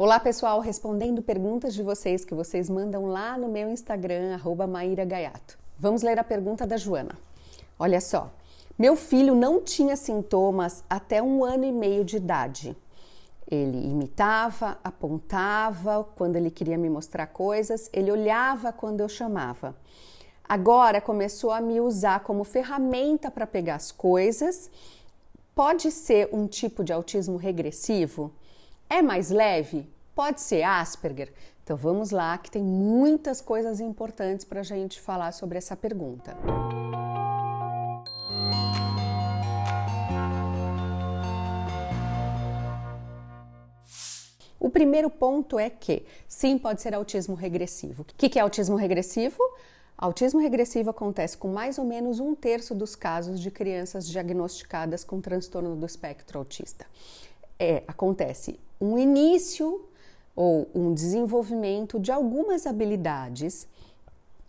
Olá pessoal, respondendo perguntas de vocês que vocês mandam lá no meu Instagram, arroba Maíra Gaiato. Vamos ler a pergunta da Joana. Olha só, meu filho não tinha sintomas até um ano e meio de idade. Ele imitava, apontava quando ele queria me mostrar coisas, ele olhava quando eu chamava. Agora começou a me usar como ferramenta para pegar as coisas. Pode ser um tipo de autismo regressivo? É mais leve? Pode ser Asperger? Então vamos lá, que tem muitas coisas importantes para a gente falar sobre essa pergunta. O primeiro ponto é que sim, pode ser autismo regressivo. O que é autismo regressivo? Autismo regressivo acontece com mais ou menos um terço dos casos de crianças diagnosticadas com transtorno do espectro autista. É, acontece um início ou um desenvolvimento de algumas habilidades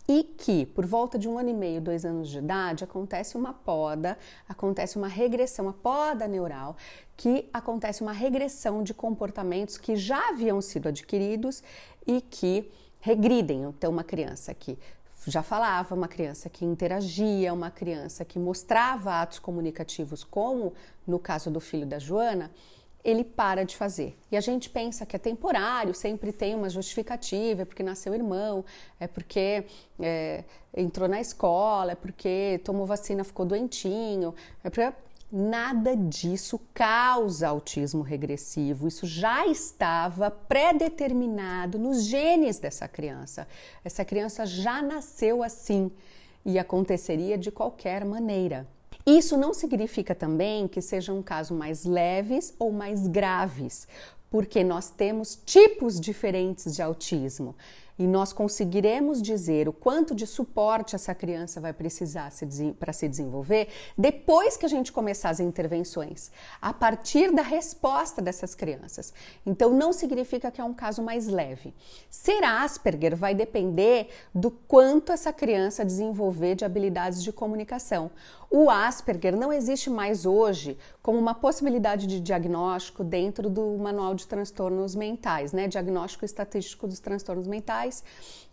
e que, por volta de um ano e meio, dois anos de idade, acontece uma poda, acontece uma regressão, uma poda neural, que acontece uma regressão de comportamentos que já haviam sido adquiridos e que regridem. Então, uma criança que já falava, uma criança que interagia, uma criança que mostrava atos comunicativos, como no caso do filho da Joana, ele para de fazer. E a gente pensa que é temporário, sempre tem uma justificativa, é porque nasceu irmão, é porque é, entrou na escola, é porque tomou vacina, ficou doentinho, é porque Nada disso causa autismo regressivo. Isso já estava pré-determinado nos genes dessa criança. Essa criança já nasceu assim e aconteceria de qualquer maneira. Isso não significa também que sejam casos mais leves ou mais graves, porque nós temos tipos diferentes de autismo e nós conseguiremos dizer o quanto de suporte essa criança vai precisar para se desenvolver depois que a gente começar as intervenções, a partir da resposta dessas crianças. Então, não significa que é um caso mais leve. Ser Asperger vai depender do quanto essa criança desenvolver de habilidades de comunicação. O Asperger não existe mais hoje como uma possibilidade de diagnóstico dentro do manual de transtornos mentais, né? Diagnóstico estatístico dos transtornos mentais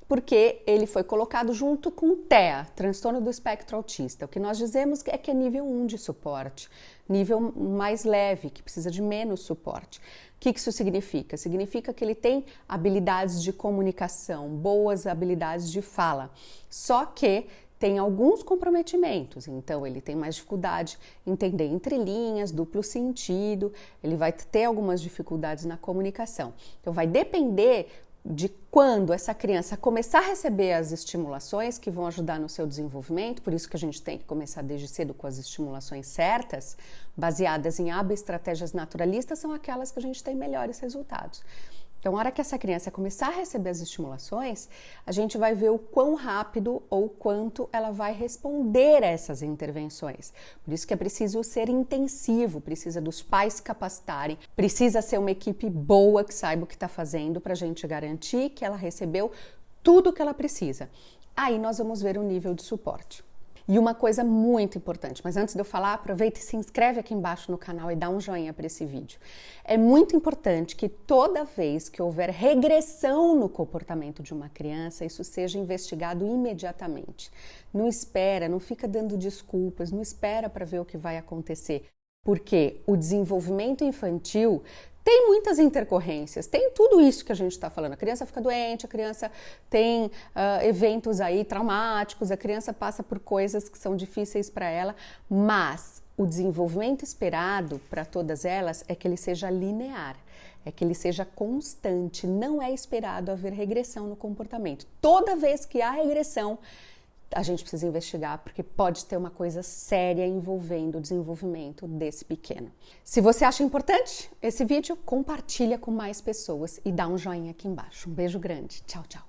porque ele foi colocado junto com o TEA, transtorno do espectro autista. O que nós dizemos é que é nível 1 de suporte, nível mais leve, que precisa de menos suporte. O que isso significa? Significa que ele tem habilidades de comunicação, boas habilidades de fala, só que tem alguns comprometimentos, então ele tem mais dificuldade em entender entrelinhas, duplo sentido, ele vai ter algumas dificuldades na comunicação. Então vai depender de quando essa criança começar a receber as estimulações que vão ajudar no seu desenvolvimento, por isso que a gente tem que começar desde cedo com as estimulações certas, baseadas em hábitos, estratégias naturalistas, são aquelas que a gente tem melhores resultados. Então, na hora que essa criança começar a receber as estimulações, a gente vai ver o quão rápido ou quanto ela vai responder a essas intervenções. Por isso que é preciso ser intensivo, precisa dos pais capacitarem, precisa ser uma equipe boa que saiba o que está fazendo para a gente garantir que ela recebeu tudo o que ela precisa. Aí nós vamos ver o nível de suporte. E uma coisa muito importante, mas antes de eu falar, aproveita e se inscreve aqui embaixo no canal e dá um joinha para esse vídeo. É muito importante que toda vez que houver regressão no comportamento de uma criança, isso seja investigado imediatamente. Não espera, não fica dando desculpas, não espera para ver o que vai acontecer porque o desenvolvimento infantil tem muitas intercorrências, tem tudo isso que a gente está falando. A criança fica doente, a criança tem uh, eventos aí traumáticos, a criança passa por coisas que são difíceis para ela, mas o desenvolvimento esperado para todas elas é que ele seja linear, é que ele seja constante. Não é esperado haver regressão no comportamento. Toda vez que há regressão, a gente precisa investigar porque pode ter uma coisa séria envolvendo o desenvolvimento desse pequeno. Se você acha importante esse vídeo, compartilha com mais pessoas e dá um joinha aqui embaixo. Um beijo grande. Tchau, tchau.